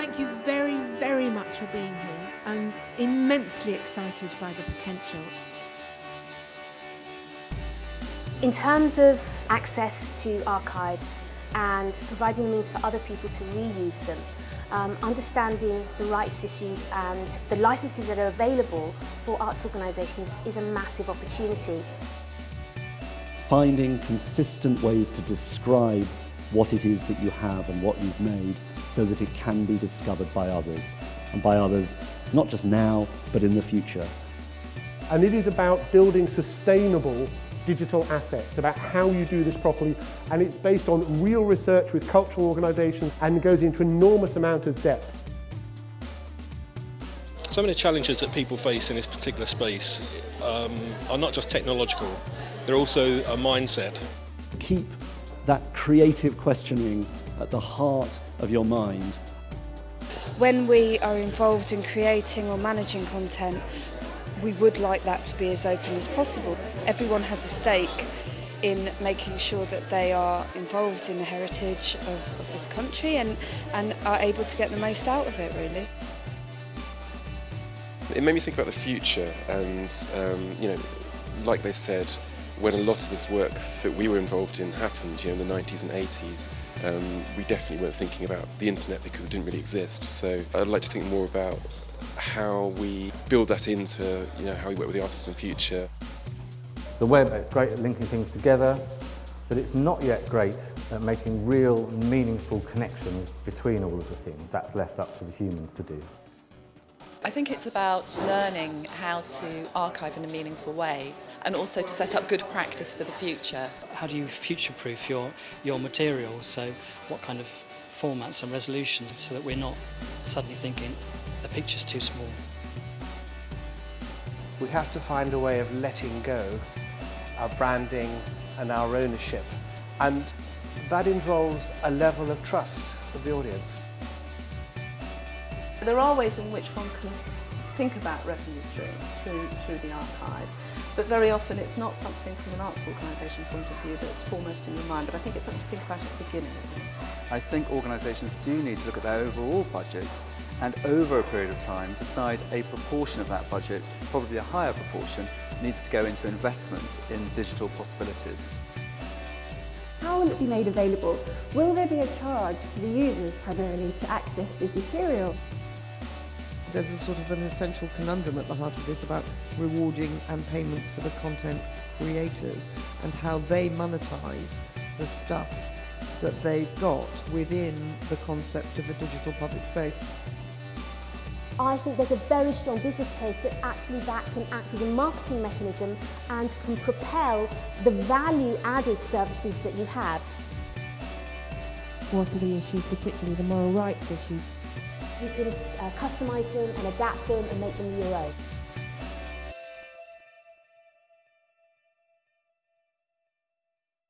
thank you very, very much for being here. I'm immensely excited by the potential. In terms of access to archives and providing the means for other people to reuse them, um, understanding the rights issues and the licenses that are available for arts organisations is a massive opportunity. Finding consistent ways to describe what it is that you have and what you've made so that it can be discovered by others, and by others not just now but in the future. And it is about building sustainable digital assets, about how you do this properly, and it's based on real research with cultural organisations and goes into enormous amount of depth. Some of the challenges that people face in this particular space um, are not just technological, they're also a mindset. Keep that creative questioning at the heart of your mind. When we are involved in creating or managing content, we would like that to be as open as possible. Everyone has a stake in making sure that they are involved in the heritage of, of this country and, and are able to get the most out of it, really. It made me think about the future and, um, you know, like they said, when a lot of this work that we were involved in happened, you know, in the 90s and 80s, um, we definitely weren't thinking about the internet because it didn't really exist. So I'd like to think more about how we build that into, you know, how we work with the artists in the future. The web is great at linking things together, but it's not yet great at making real, meaningful connections between all of the things. That's left up to the humans to do. I think it's about learning how to archive in a meaningful way and also to set up good practice for the future. How do you future-proof your, your material? So what kind of formats and resolutions so that we're not suddenly thinking the picture's too small. We have to find a way of letting go our branding and our ownership and that involves a level of trust of the audience. There are ways in which one can think about revenue streams through, through the archive, but very often it's not something from an arts organisation point of view that's foremost in your mind, but I think it's something to think about at the beginning at least. I think organisations do need to look at their overall budgets and over a period of time decide a proportion of that budget, probably a higher proportion, needs to go into investment in digital possibilities. How will it be made available? Will there be a charge to the users primarily to access this material? There's a sort of an essential conundrum at the heart of this about rewarding and payment for the content creators and how they monetize the stuff that they've got within the concept of a digital public space. I think there's a very strong business case that actually that can act as a marketing mechanism and can propel the value added services that you have. What are the issues, particularly the moral rights issues? You can uh, customise them and adapt them and make them your own.